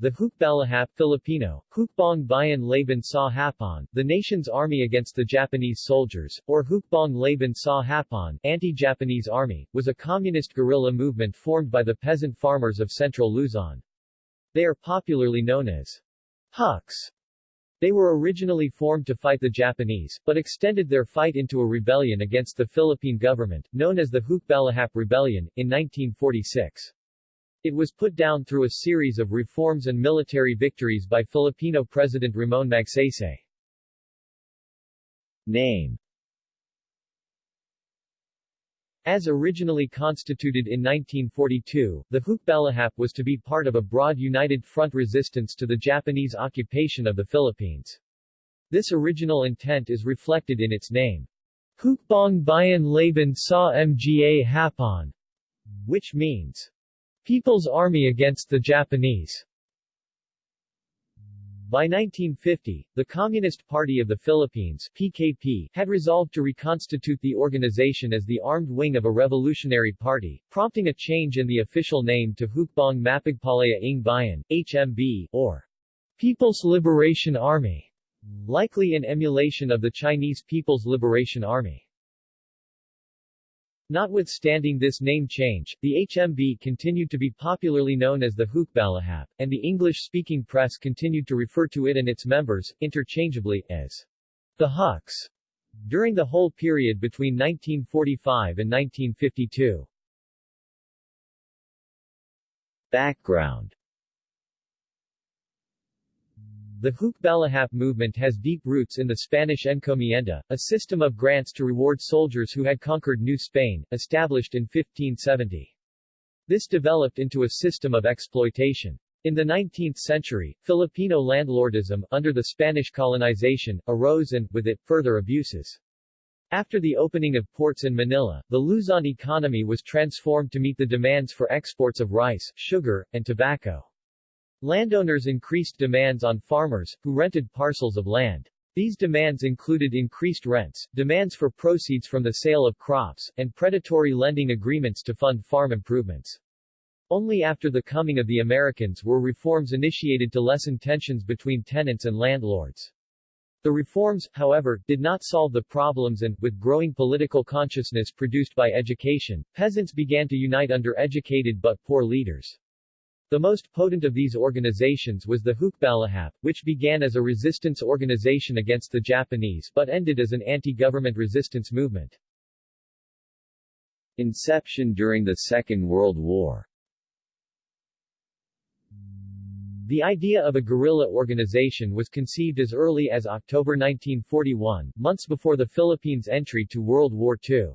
The Hukbalahap Filipino, Hukbong Bayan Laban sa Hapon, the nation's army against the Japanese soldiers, or Hukbong Laban sa Hapon, anti-Japanese army, was a communist guerrilla movement formed by the peasant farmers of central Luzon. They are popularly known as Huks. They were originally formed to fight the Japanese, but extended their fight into a rebellion against the Philippine government, known as the Hukbalahap Rebellion, in 1946. It was put down through a series of reforms and military victories by Filipino President Ramon Magsaysay. Name As originally constituted in 1942, the Hukbalahap was to be part of a broad united front resistance to the Japanese occupation of the Philippines. This original intent is reflected in its name. Hukbong Bayan Laban sa Mga Hapon, which means People's Army against the Japanese. By 1950, the Communist Party of the Philippines PKP, had resolved to reconstitute the organization as the armed wing of a revolutionary party, prompting a change in the official name to Hukbong Mapagpalaya ng Bayan, HMB, or People's Liberation Army, likely in emulation of the Chinese People's Liberation Army. Notwithstanding this name change, the HMB continued to be popularly known as the Hukbalahap, and the English-speaking press continued to refer to it and its members, interchangeably, as the Huks, during the whole period between 1945 and 1952. Background the Hukbalahap movement has deep roots in the Spanish encomienda, a system of grants to reward soldiers who had conquered New Spain, established in 1570. This developed into a system of exploitation. In the 19th century, Filipino landlordism, under the Spanish colonization, arose and, with it, further abuses. After the opening of ports in Manila, the Luzon economy was transformed to meet the demands for exports of rice, sugar, and tobacco. Landowners increased demands on farmers, who rented parcels of land. These demands included increased rents, demands for proceeds from the sale of crops, and predatory lending agreements to fund farm improvements. Only after the coming of the Americans were reforms initiated to lessen tensions between tenants and landlords. The reforms, however, did not solve the problems and, with growing political consciousness produced by education, peasants began to unite under educated but poor leaders. The most potent of these organizations was the Hukbalahap, which began as a resistance organization against the Japanese but ended as an anti-government resistance movement. Inception during the Second World War The idea of a guerrilla organization was conceived as early as October 1941, months before the Philippines' entry to World War II.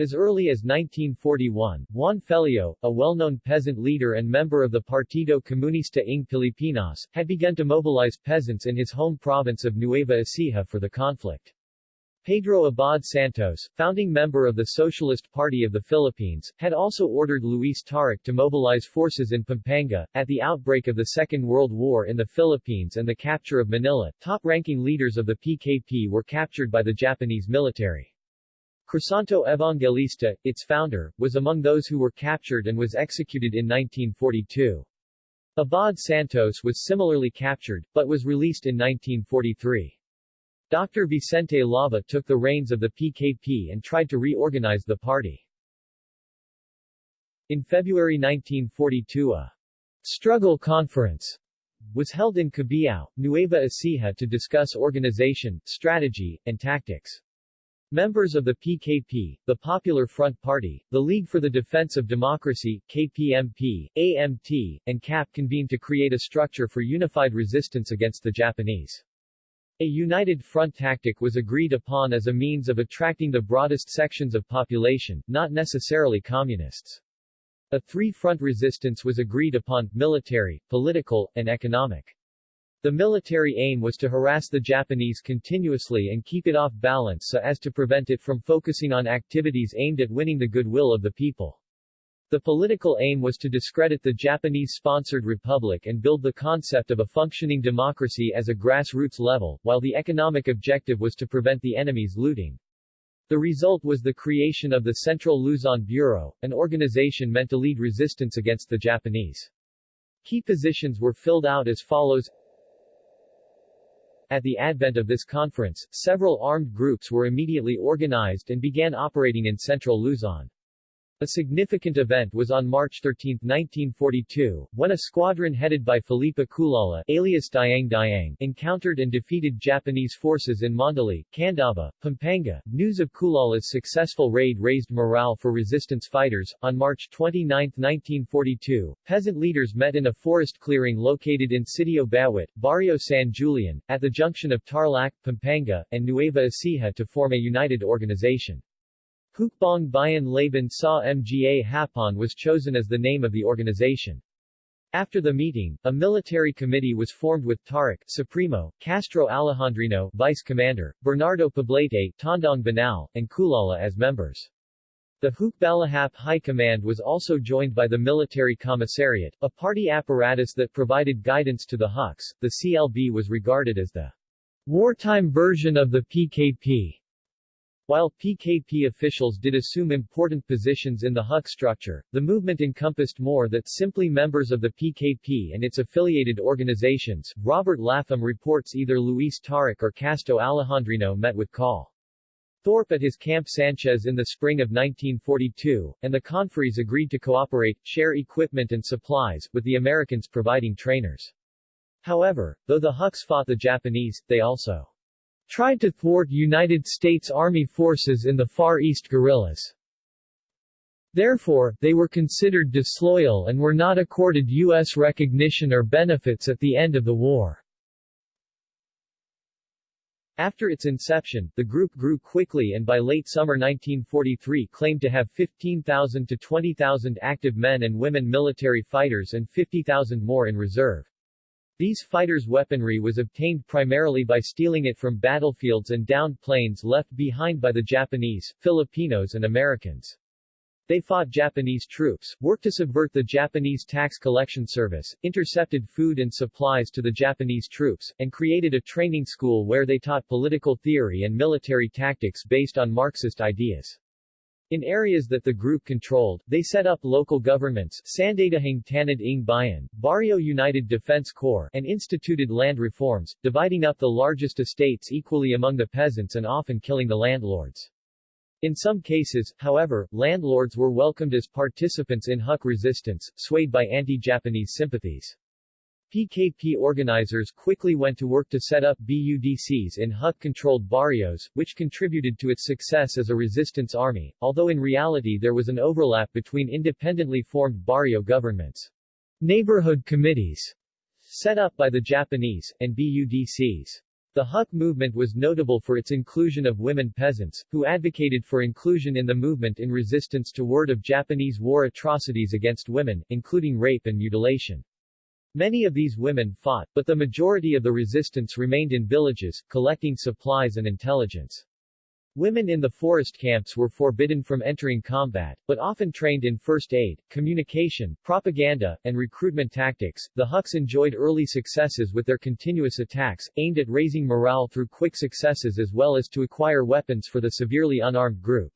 As early as 1941, Juan Feleo, a well-known peasant leader and member of the Partido Comunista ng Pilipinas, had begun to mobilize peasants in his home province of Nueva Ecija for the conflict. Pedro Abad Santos, founding member of the Socialist Party of the Philippines, had also ordered Luis Taruc to mobilize forces in Pampanga. At the outbreak of the Second World War in the Philippines and the capture of Manila, top-ranking leaders of the PKP were captured by the Japanese military. Crisanto Evangelista, its founder, was among those who were captured and was executed in 1942. Abad Santos was similarly captured, but was released in 1943. Dr. Vicente Lava took the reins of the PKP and tried to reorganize the party. In February 1942 a struggle conference was held in Cabiao, Nueva Ecija to discuss organization, strategy, and tactics. Members of the PKP, the Popular Front Party, the League for the Defense of Democracy, KPMP, AMT, and CAP convened to create a structure for unified resistance against the Japanese. A united front tactic was agreed upon as a means of attracting the broadest sections of population, not necessarily communists. A three-front resistance was agreed upon, military, political, and economic. The military aim was to harass the Japanese continuously and keep it off balance so as to prevent it from focusing on activities aimed at winning the goodwill of the people. The political aim was to discredit the Japanese-sponsored republic and build the concept of a functioning democracy as a grassroots level, while the economic objective was to prevent the enemy's looting. The result was the creation of the Central Luzon Bureau, an organization meant to lead resistance against the Japanese. Key positions were filled out as follows At the advent of this conference, several armed groups were immediately organized and began operating in central Luzon. A significant event was on March 13, 1942, when a squadron headed by Felipe Culala alias Diang Diang encountered and defeated Japanese forces in Mandili, Candaba, Pampanga. News of Culala's successful raid raised morale for resistance fighters. On March 29, 1942, peasant leaders met in a forest clearing located in Sitio Bawit, Barrio San Julian, at the junction of Tarlac, Pampanga, and Nueva Ecija to form a united organization. Hukbong Bayan Laban Sa Mga Hapon was chosen as the name of the organization. After the meeting, a military committee was formed with Taruc Supremo, Casto Alejandrino Vice Commander, Bernardo Poblete Tandang Banal, and Culala as members. The Hukbalahap High Command was also joined by the Military Commissariat, a party apparatus that provided guidance to the Huks. The CLB was regarded as the wartime version of the PKP. While PKP officials did assume important positions in the HUK structure, the movement encompassed more than simply members of the PKP and its affiliated organizations. Robert Lapham reports either Luis Taruc or Casto Alejandrino met with Col. Thorpe at his Camp Sanchez in the spring of 1942, and the conferees agreed to cooperate, share equipment and supplies, with the Americans providing trainers. However, though the Huks fought the Japanese, they also tried to thwart United States Army forces in the Far East guerrillas. Therefore, they were considered disloyal and were not accorded U.S. recognition or benefits at the end of the war. After its inception, the group grew quickly and by late summer 1943 claimed to have 15,000 to 20,000 active men and women military fighters and 50,000 more in reserve. These fighters' weaponry was obtained primarily by stealing it from battlefields and downed planes left behind by the Japanese, Filipinos and Americans. They fought Japanese troops, worked to subvert the Japanese tax collection service, intercepted food and supplies to the Japanese troops, and created a training school where they taught political theory and military tactics based on Marxist ideas. In areas that the group controlled, they set up local governments Sandatahang Tanod ng Bayan, Barrio United Defense Corps, and instituted land reforms, dividing up the largest estates equally among the peasants and often killing the landlords. In some cases, however, landlords were welcomed as participants in Huk resistance, swayed by anti-Japanese sympathies. PKP organizers quickly went to work to set up BUDCs in Huk-controlled barrios, which contributed to its success as a resistance army, although in reality there was an overlap between independently formed barrio governments. Neighborhood committees, set up by the Japanese, and BUDCs. The Huk movement was notable for its inclusion of women peasants, who advocated for inclusion in the movement in resistance to word of Japanese war atrocities against women, including rape and mutilation. Many of these women fought, but the majority of the resistance remained in villages, collecting supplies and intelligence. Women in the forest camps were forbidden from entering combat, but often trained in first aid, communication, propaganda, and recruitment tactics. The Huks enjoyed early successes with their continuous attacks, aimed at raising morale through quick successes as well as to acquire weapons for the severely unarmed group.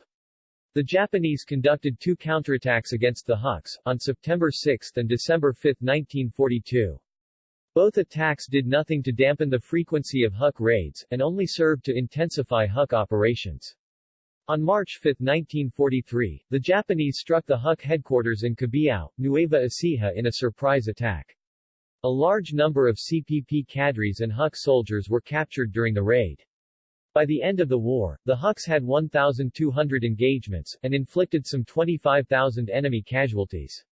The Japanese conducted two counterattacks against the Huks, on September 6 and December 5, 1942. Both attacks did nothing to dampen the frequency of Huk raids, and only served to intensify Huk operations. On March 5, 1943, the Japanese struck the Huk headquarters in Cabiao, Nueva Ecija in a surprise attack. A large number of CPP cadres and Huk soldiers were captured during the raid. By the end of the war, the Huks had 1,200 engagements, and inflicted some 25,000 enemy casualties.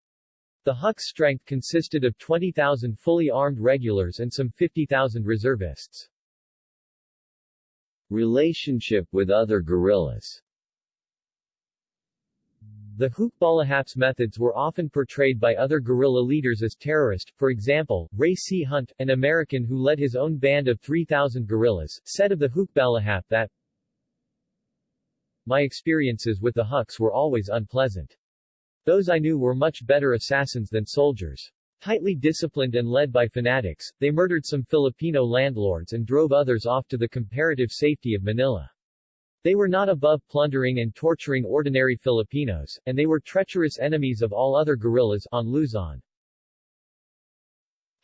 The Huks' strength consisted of 20,000 fully armed regulars and some 50,000 reservists. Relationship with other guerrillas the Hukbalahap's methods were often portrayed by other guerrilla leaders as terrorist, for example, Ray C. Hunt, an American who led his own band of 3,000 guerrillas, said of the Hukbalahap that My experiences with the Huks were always unpleasant. Those I knew were much better assassins than soldiers. Tightly disciplined and led by fanatics, they murdered some Filipino landlords and drove others off to the comparative safety of Manila. They were not above plundering and torturing ordinary Filipinos, and they were treacherous enemies of all other guerrillas on Luzon.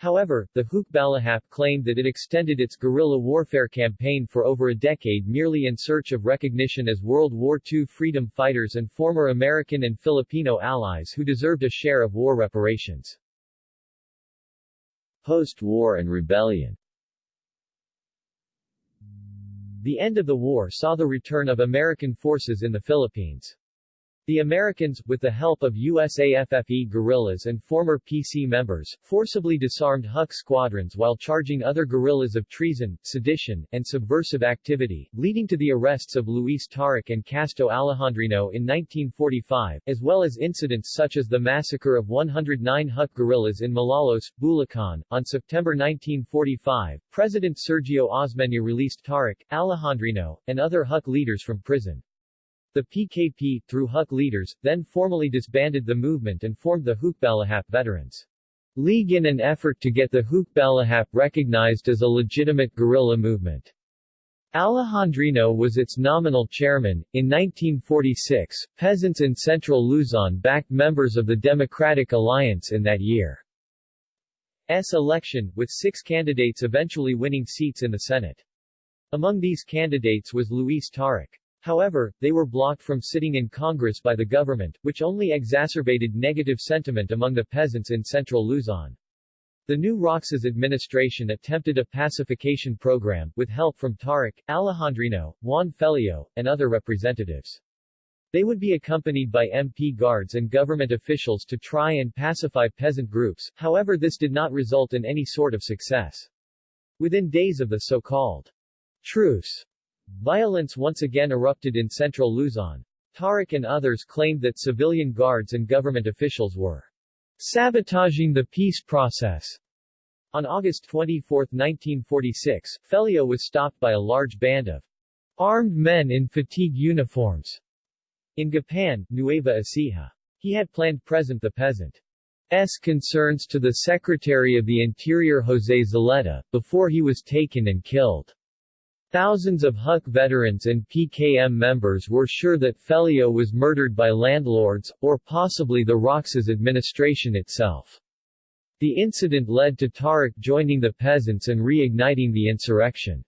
However, the Hukbalahap claimed that it extended its guerrilla warfare campaign for over a decade merely in search of recognition as World War II freedom fighters and former American and Filipino allies who deserved a share of war reparations. Post-war and rebellion The end of the war saw the return of American forces in the Philippines. The Americans, with the help of USAFFE guerrillas and former PC members, forcibly disarmed Huk squadrons while charging other guerrillas of treason, sedition, and subversive activity, leading to the arrests of Luis Taruc and Casto Alejandrino in 1945, as well as incidents such as the massacre of 109 Huk guerrillas in Malolos, Bulacan. On September 1945, President Sergio Osmeña released Taruc, Alejandrino, and other Huk leaders from prison. The PKP, through Huk leaders, then formally disbanded the movement and formed the Hukbalahap Veterans League in an effort to get the Hukbalahap recognized as a legitimate guerrilla movement. Alejandrino was its nominal chairman. In 1946, peasants in central Luzon backed members of the Democratic Alliance in that year's election, with six candidates eventually winning seats in the Senate. Among these candidates was Luis Taruc. However, they were blocked from sitting in Congress by the government, which only exacerbated negative sentiment among the peasants in central Luzon. The new Roxas administration attempted a pacification program, with help from Taruc, Alejandrino, Juan Feleo, and other representatives. They would be accompanied by MP guards and government officials to try and pacify peasant groups, however this did not result in any sort of success. Within days of the so-called truce, Violence once again erupted in central Luzon. Taruc and others claimed that civilian guards and government officials were sabotaging the peace process. On August 24, 1946, Feleo was stopped by a large band of armed men in fatigue uniforms in Gapan, Nueva Ecija. He had planned present the peasant S. concerns to the Secretary of the Interior Jose Zulueta, before he was taken and killed. Thousands of Huk veterans and PKM members were sure that Feleo was murdered by landlords, or possibly the Roxas administration itself. The incident led to Taruc joining the peasants and reigniting the insurrection.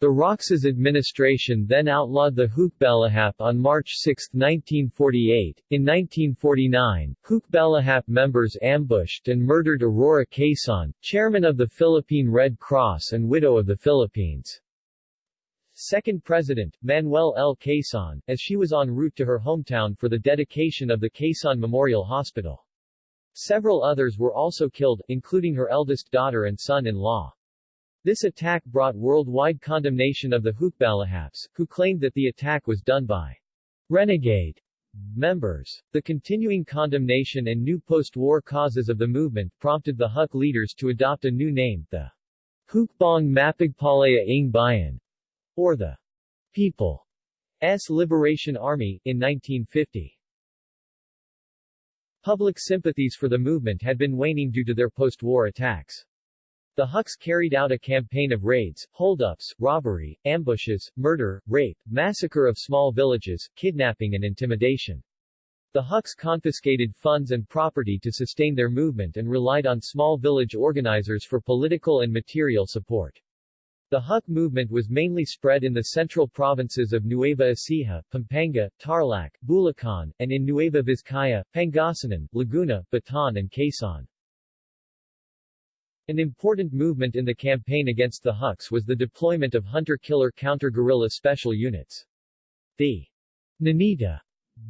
The Roxas administration then outlawed the Hukbalahap on March 6, 1948. In 1949, Hukbalahap members ambushed and murdered Aurora Quezon, chairman of the Philippine Red Cross and widow of the Philippines. Second President, Manuel L. Quezon, as she was en route to her hometown for the dedication of the Quezon Memorial Hospital. Several others were also killed, including her eldest daughter and son-in-law. This attack brought worldwide condemnation of the Hukbalahaps, who claimed that the attack was done by renegade members. The continuing condemnation and new post-war causes of the movement prompted the Huk leaders to adopt a new name, the Hukbong Mapagpalaya ng Bayan, or the People's Liberation Army, in 1950. Public sympathies for the movement had been waning due to their post-war attacks. The Huks carried out a campaign of raids, holdups, robbery, ambushes, murder, rape, massacre of small villages, kidnapping and intimidation. The Huks confiscated funds and property to sustain their movement and relied on small village organizers for political and material support. The Huk movement was mainly spread in the central provinces of Nueva Ecija, Pampanga, Tarlac, Bulacan, and in Nueva Vizcaya, Pangasinan, Laguna, Bataan and Quezon. An important movement in the campaign against the Huks was the deployment of hunter-killer counter-guerrilla special units. The Nenita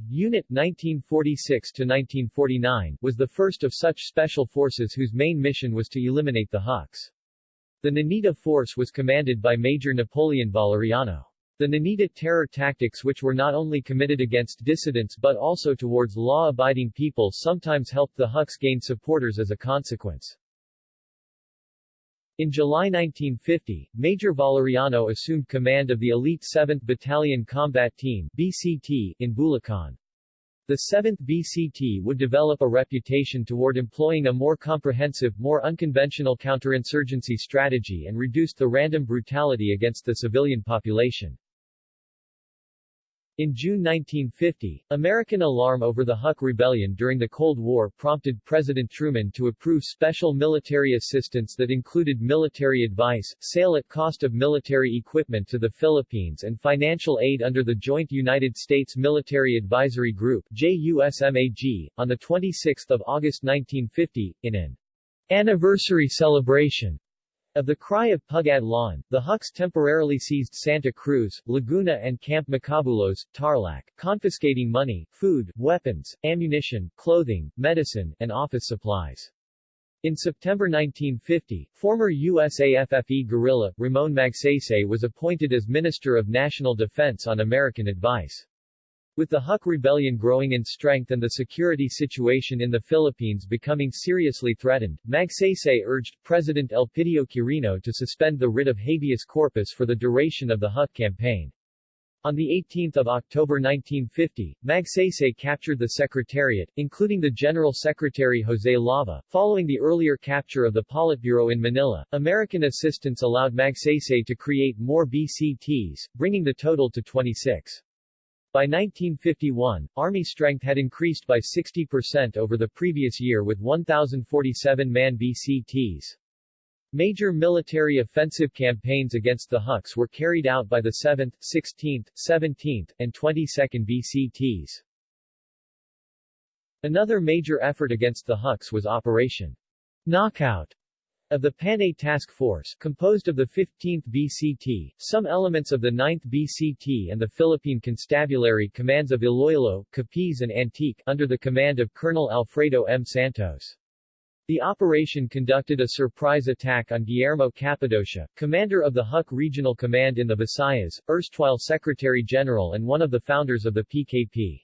Unit 1946-1949 was the first of such special forces whose main mission was to eliminate the Huks. The Nenita force was commanded by Major Napoleon Valeriano. The Nenita terror tactics which were not only committed against dissidents but also towards law-abiding people sometimes helped the Huks gain supporters as a consequence. In July 1950, Major Valeriano assumed command of the elite 7th Battalion Combat Team BCT in Bulacan. The 7th BCT would develop a reputation toward employing a more comprehensive, more unconventional counterinsurgency strategy and reduced the random brutality against the civilian population. In June 1950, American alarm over the Huk Rebellion during the Cold War prompted President Truman to approve special military assistance that included military advice, sale at cost of military equipment to the Philippines and financial aid under the Joint United States Military Advisory Group JUSMAG, on 26 August 1950, in an anniversary celebration of the cry of Pugad Lawin, the Huks temporarily seized Santa Cruz, Laguna and Camp Macabulos, Tarlac, confiscating money, food, weapons, ammunition, clothing, medicine, and office supplies. In September 1950, former USAFFE guerrilla, Ramon Magsaysay was appointed as Minister of National Defense on American advice. With the Huk Rebellion growing in strength and the security situation in the Philippines becoming seriously threatened, Magsaysay urged President Elpidio Quirino to suspend the writ of habeas corpus for the duration of the Huk campaign. On 18 October 1950, Magsaysay captured the Secretariat, including the General Secretary Jose Lava. Following the earlier capture of the Politburo in Manila, American assistance allowed Magsaysay to create more BCTs, bringing the total to 26. By 1951, Army strength had increased by 60% over the previous year with 1,047 man BCTs. Major military offensive campaigns against the Huks were carried out by the 7th, 16th, 17th, and 22nd BCTs. Another major effort against the Huks was Operation Knockout, of the Panay Task Force, composed of the 15th BCT, some elements of the 9th BCT and the Philippine Constabulary commands of Iloilo, Capiz and Antique, under the command of Colonel Alfredo M. Santos. The operation conducted a surprise attack on Guillermo Capadocia, commander of the Huk Regional Command in the Visayas, erstwhile Secretary-General and one of the founders of the PKP.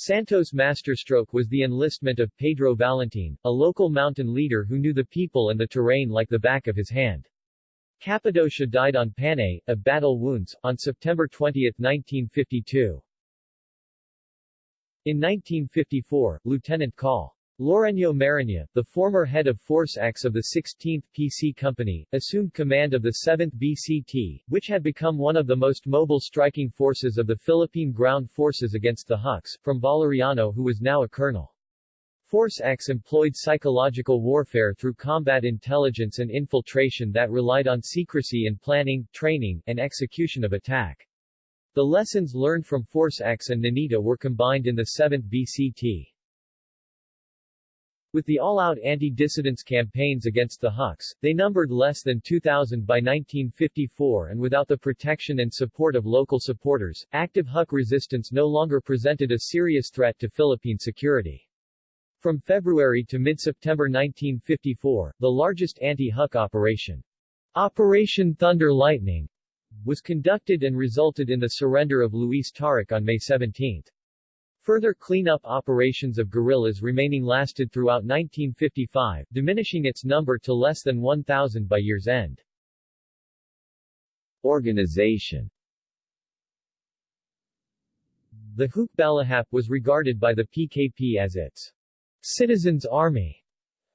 Santos' masterstroke was the enlistment of Pedro Valentin, a local mountain leader who knew the people and the terrain like the back of his hand. Capadocia died on Panay, of battle wounds, on September 20, 1952. In 1954, Lieutenant Col. Lorenzo Mariña, the former head of Force X of the 16th PC Company, assumed command of the 7th BCT, which had become one of the most mobile striking forces of the Philippine ground forces against the Huks, from Valeriano who was now a colonel. Force X employed psychological warfare through combat intelligence and infiltration that relied on secrecy in planning, training, and execution of attack. The lessons learned from Force X and Nenita were combined in the 7th BCT. With the all-out anti-dissidence campaigns against the Huks, they numbered less than 2,000 by 1954 and without the protection and support of local supporters, active Huk resistance no longer presented a serious threat to Philippine security. From February to mid-September 1954, the largest anti-Huk operation, Operation Thunder Lightning, was conducted and resulted in the surrender of Luis Taruc on May 17. Further cleanup operations of guerrillas remaining lasted throughout 1955, diminishing its number to less than 1,000 by year's end. Organization The Hukbalahap was regarded by the PKP as its citizens' army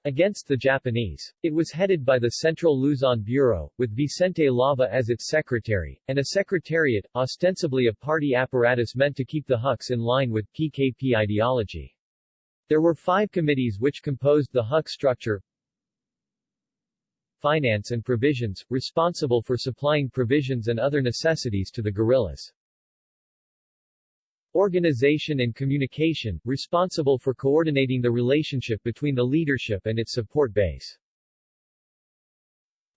against the Japanese. It was headed by the Central Luzon Bureau, with Vicente Lava as its secretary, and a secretariat, ostensibly a party apparatus meant to keep the Huks in line with PKP ideology. There were five committees which composed the Huk structure, finance and provisions, responsible for supplying provisions and other necessities to the guerrillas. Organization and Communication, responsible for coordinating the relationship between the leadership and its support base.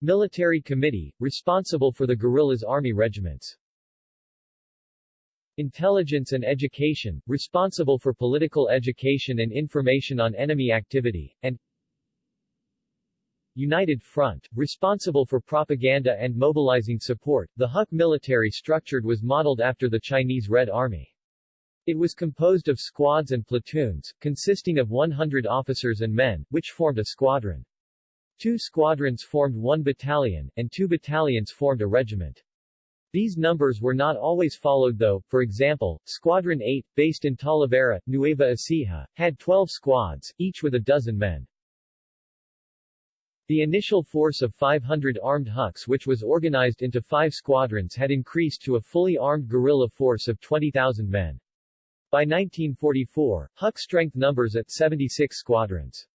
Military Committee, responsible for the guerrillas' army regiments. Intelligence and Education, responsible for political education and information on enemy activity, and United Front, responsible for propaganda and mobilizing support. The Huk military structured was modeled after the Chinese Red Army. It was composed of squads and platoons, consisting of 100 officers and men, which formed a squadron. Two squadrons formed one battalion, and two battalions formed a regiment. These numbers were not always followed though, for example, Squadron 8, based in Talavera, Nueva Ecija, had 12 squads, each with a dozen men. The initial force of 500 armed Huks which was organized into five squadrons had increased to a fully armed guerrilla force of 20,000 men. By 1944, Huk strength numbers at 76 squadrons.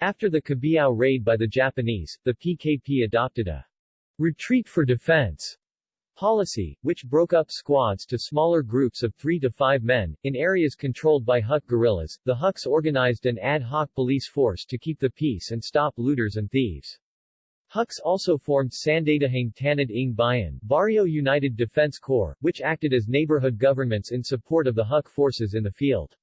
After the Cabiao raid by the Japanese, the PKP adopted a retreat for defense policy, which broke up squads to smaller groups of three to five men. In areas controlled by Huk guerrillas, the Huks organized an ad hoc police force to keep the peace and stop looters and thieves. Huks also formed Sandatahang Tanod ng Bayan Barrio United Defense Corps, which acted as neighborhood governments in support of the Huk forces in the field.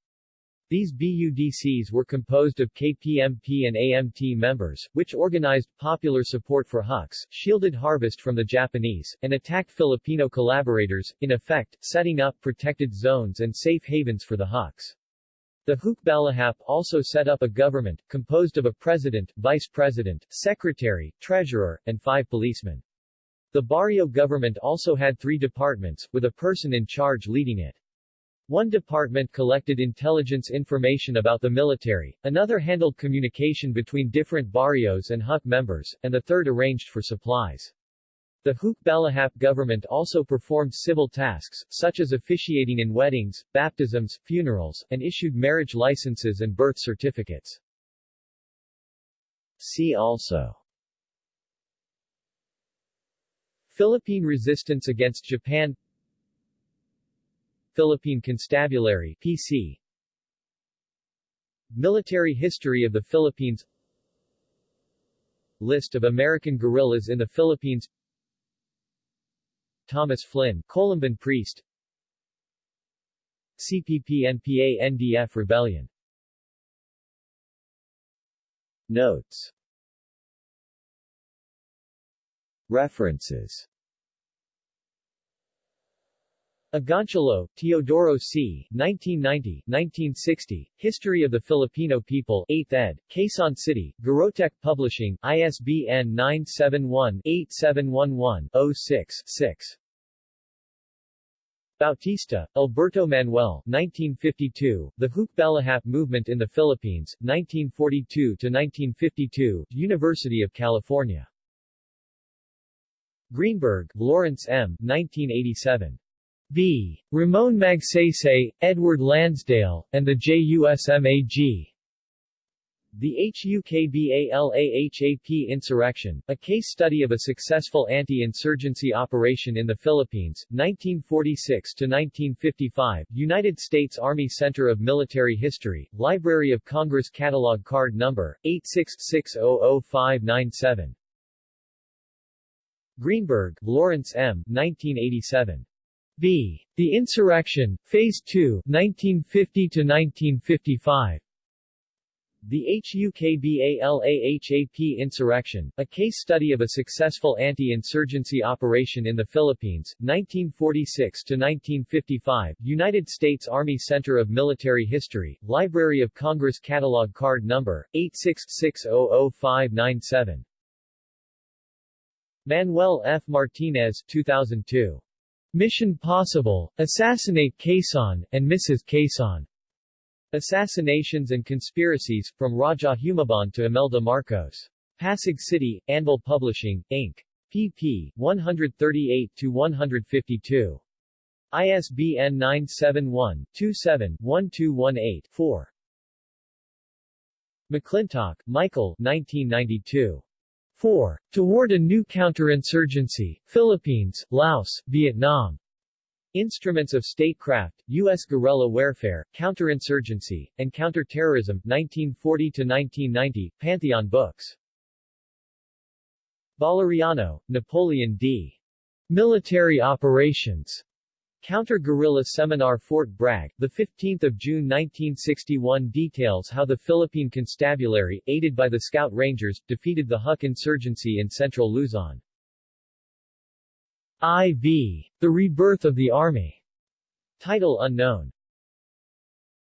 These BUDCs were composed of KPMP and AMT members, which organized popular support for Huks, shielded harvest from the Japanese, and attacked Filipino collaborators, in effect, setting up protected zones and safe havens for the Huks. The Hukbalahap also set up a government, composed of a president, vice president, secretary, treasurer, and five policemen. The barrio government also had three departments, with a person in charge leading it. One department collected intelligence information about the military, another handled communication between different barrios and Huk members, and the third arranged for supplies. The Hukbalahap government also performed civil tasks, such as officiating in weddings, baptisms, funerals, and issued marriage licenses and birth certificates. See also Philippine resistance against Japan Philippine Constabulary PC Military history of the Philippines List of American guerrillas in the Philippines Thomas Flynn, Columban priest. CPP-NPA-NDF rebellion. Notes. References Agoncillo, Teodoro C., 1990, 1960, History of the Filipino People, 8th ed., Quezon City, Garotech Publishing, ISBN 971-8711-06-6. Bautista, Alberto Manuel 1952, The Hukbalahap Movement in the Philippines, 1942-1952, University of California. Greenberg, Lawrence M. 1987. B. Ramon Magsaysay, Edward Lansdale, and the JUSMAG. The HUKBALAHAP Insurrection, a case study of a successful anti-insurgency operation in the Philippines, 1946-1955, United States Army Center of Military History, Library of Congress Catalog Card Number, 866000597. Greenberg, Lawrence M. 1987. B. The Insurrection, Phase 2, 1950-1955 The HUKBALAHAP Insurrection, a case study of a successful anti-insurgency operation in the Philippines, 1946-1955, United States Army Center of Military History, Library of Congress Catalog Card Number, 866000597 Manuel F. Martinez 2002. Mission Possible, Assassinate Quezon, and Mrs. Quezon. Assassinations and Conspiracies, from Raja Humabon to Imelda Marcos. Pasig City, Anvil Publishing, Inc. pp. 138-152. ISBN 971-27-1218-4. McClintock, Michael 1992. 4. Toward a new counterinsurgency, Philippines, Laos, Vietnam. Instruments of Statecraft, U.S. Guerrilla Warfare, Counterinsurgency, and Counterterrorism, 1940-1990, Pantheon Books. Valeriano, Napoleon D. Military Operations. Counter-guerrilla seminar Fort Bragg, 15 June 1961 details how the Philippine Constabulary, aided by the Scout Rangers, defeated the Huk insurgency in central Luzon. IV. The Rebirth of the Army. Title unknown.